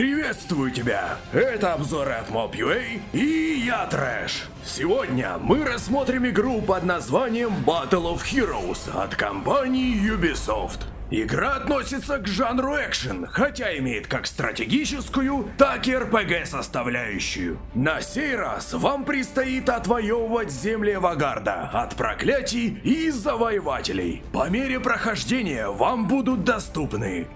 Приветствую тебя! Это обзоры от Mob.ua и я Трэш. Сегодня мы рассмотрим игру под названием Battle of Heroes от компании Ubisoft. Игра относится к жанру экшен, хотя имеет как стратегическую, так и RPG составляющую. На сей раз вам предстоит отвоевывать земли Вагарда от проклятий и завоевателей. По мере прохождения вам будут доступны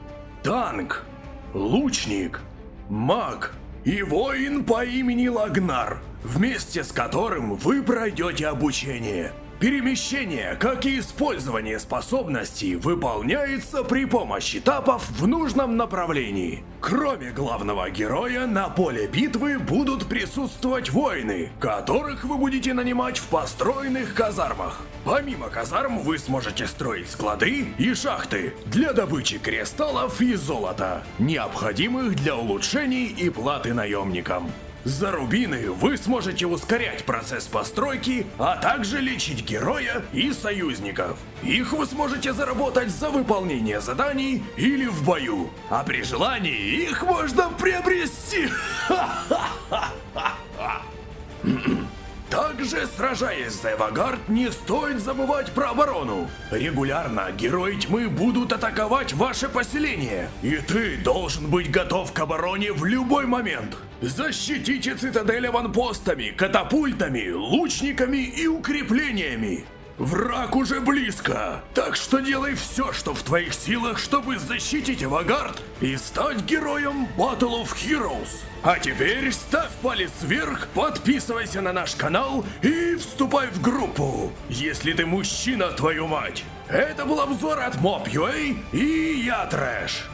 танк, лучник, маг и воин по имени Лагнар, вместе с которым вы пройдете обучение. Перемещение, как и использование способностей, выполняется при помощи тапов в нужном направлении. Кроме главного героя, на поле битвы будут присутствовать воины, которых вы будете нанимать в построенных казармах. Помимо казарм вы сможете строить склады и шахты для добычи кристаллов и золота, необходимых для улучшений и платы наемникам. За рубины вы сможете ускорять процесс постройки, а также лечить героя и союзников. Их вы сможете заработать за выполнение заданий или в бою. А при желании их можно приобрести. Также, сражаясь за Эвагард, не стоит забывать про оборону. Регулярно герои тьмы будут атаковать ваше поселение, и ты должен быть готов к обороне в любой момент. Защитите цитадель аванпостами, катапультами, лучниками и укреплениями. Враг уже близко, так что делай все, что в твоих силах, чтобы защитить Авагард и стать героем Battle of Heroes. А теперь ставь палец вверх, подписывайся на наш канал и вступай в группу, если ты мужчина, твою мать. Это был обзор от Mob.ua и я Трэш.